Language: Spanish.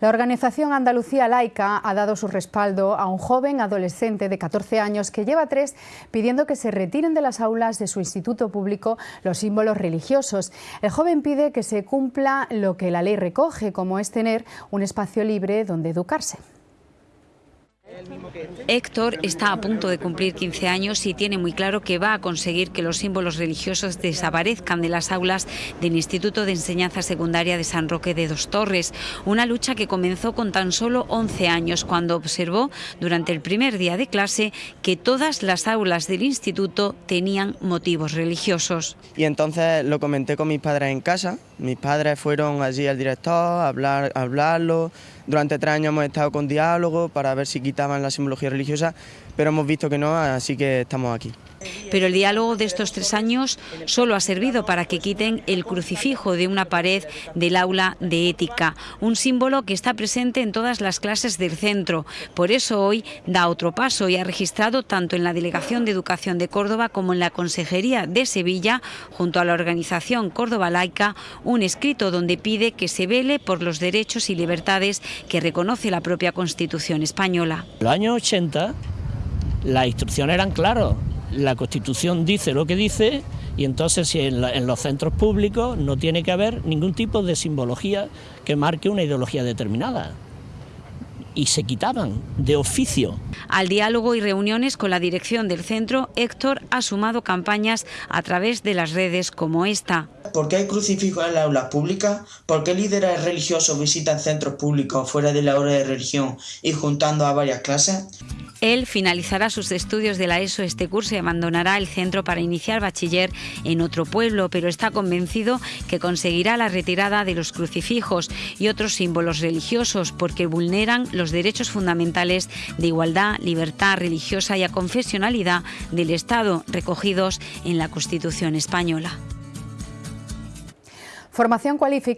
La organización Andalucía Laica ha dado su respaldo a un joven adolescente de 14 años que lleva tres pidiendo que se retiren de las aulas de su instituto público los símbolos religiosos. El joven pide que se cumpla lo que la ley recoge, como es tener un espacio libre donde educarse. Héctor está a punto de cumplir 15 años y tiene muy claro que va a conseguir que los símbolos religiosos desaparezcan de las aulas del Instituto de Enseñanza Secundaria de San Roque de Dos Torres, una lucha que comenzó con tan solo 11 años cuando observó durante el primer día de clase que todas las aulas del instituto tenían motivos religiosos. Y entonces lo comenté con mis padres en casa, mis padres fueron allí al director a, hablar, a hablarlo, durante tres años hemos estado con diálogo para ver si quitaban la simbología religiosa, pero hemos visto que no, así que estamos aquí. Pero el diálogo de estos tres años solo ha servido para que quiten el crucifijo de una pared del aula de ética, un símbolo que está presente en todas las clases del centro. Por eso hoy da otro paso y ha registrado tanto en la Delegación de Educación de Córdoba como en la Consejería de Sevilla, junto a la organización Córdoba Laica, un escrito donde pide que se vele por los derechos y libertades que reconoce la propia Constitución española. Los años 80 las instrucciones eran claras, la Constitución dice lo que dice y entonces si en, en, los centros públicos no tiene que haber ningún tipo de simbología que marque una ideología determinada y se quitaban de oficio. Al diálogo y reuniones con la dirección del centro, Héctor ha sumado campañas a través de las redes como esta. ¿Por qué hay crucifijos en las aulas públicas? ¿Por qué líderes religiosos visitan centros públicos fuera de la hora de religión y juntando a varias clases? Él finalizará sus estudios de la ESO este curso y abandonará el centro para iniciar bachiller en otro pueblo, pero está convencido que conseguirá la retirada de los crucifijos y otros símbolos religiosos porque vulneran los derechos fundamentales de igualdad, libertad religiosa y a confesionalidad del Estado recogidos en la Constitución española. Formación cualificada.